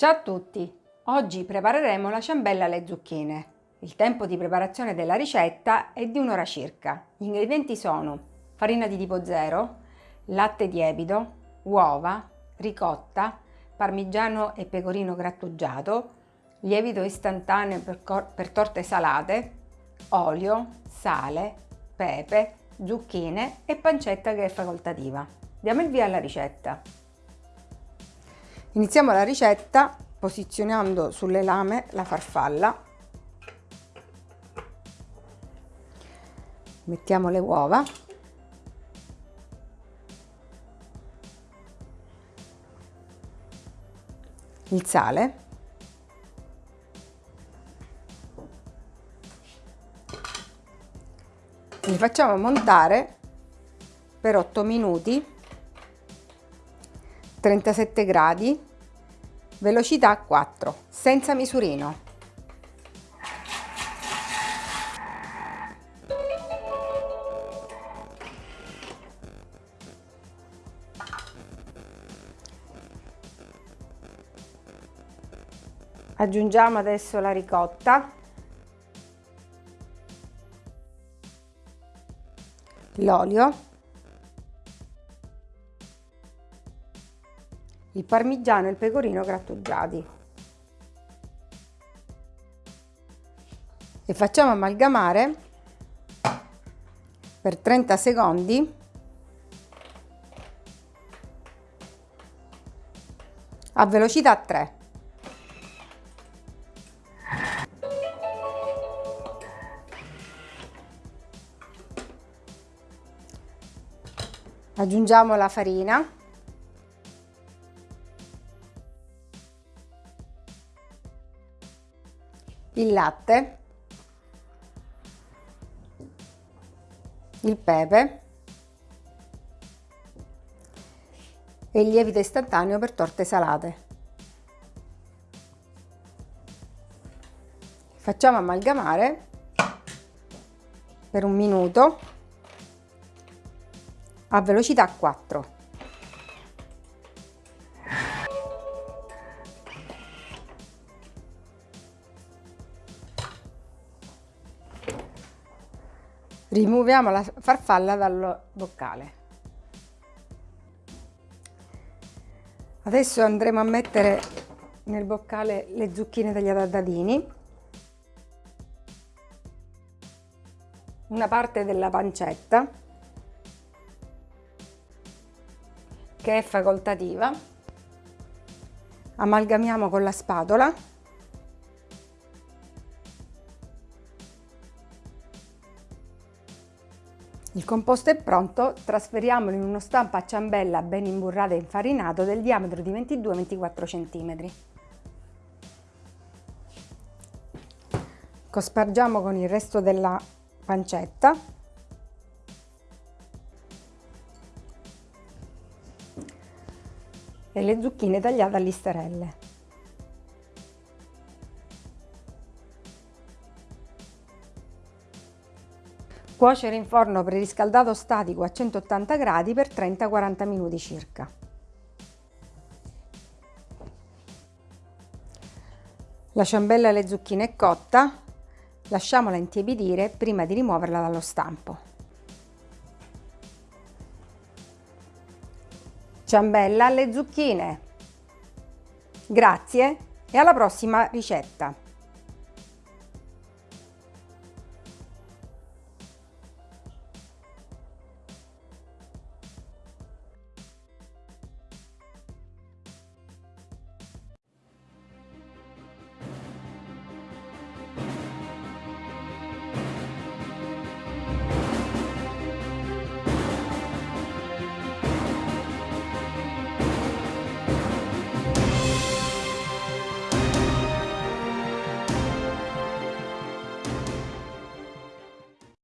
Ciao a tutti! Oggi prepareremo la ciambella alle zucchine. Il tempo di preparazione della ricetta è di un'ora circa. Gli ingredienti sono farina di tipo 0, latte lievito, uova, ricotta, parmigiano e pecorino grattugiato, lievito istantaneo per, per torte salate, olio, sale, pepe, zucchine e pancetta che è facoltativa. Diamo il via alla ricetta. Iniziamo la ricetta posizionando sulle lame la farfalla. Mettiamo le uova. Il sale. Li facciamo montare per 8 minuti 37 gradi velocità 4 senza misurino. Aggiungiamo adesso la ricotta. L'olio il parmigiano e il pecorino grattugiati. E facciamo amalgamare per 30 secondi a velocità 3. Aggiungiamo la farina il latte, il pepe e il lievito istantaneo per torte salate. Facciamo amalgamare per un minuto a velocità 4. Rimuoviamo la farfalla dal boccale. Adesso andremo a mettere nel boccale le zucchine tagliate a dadini, una parte della pancetta che è facoltativa, amalgamiamo con la spatola Il composto è pronto, trasferiamolo in uno stampo a ciambella ben imburrato e infarinato del diametro di 22-24 cm. Cospargiamo con il resto della pancetta e le zucchine tagliate a listarelle. Cuocere in forno preriscaldato statico a 180 gradi per 30-40 minuti circa. La ciambella alle zucchine è cotta, lasciamola intiepidire prima di rimuoverla dallo stampo. Ciambella alle zucchine. Grazie e alla prossima ricetta!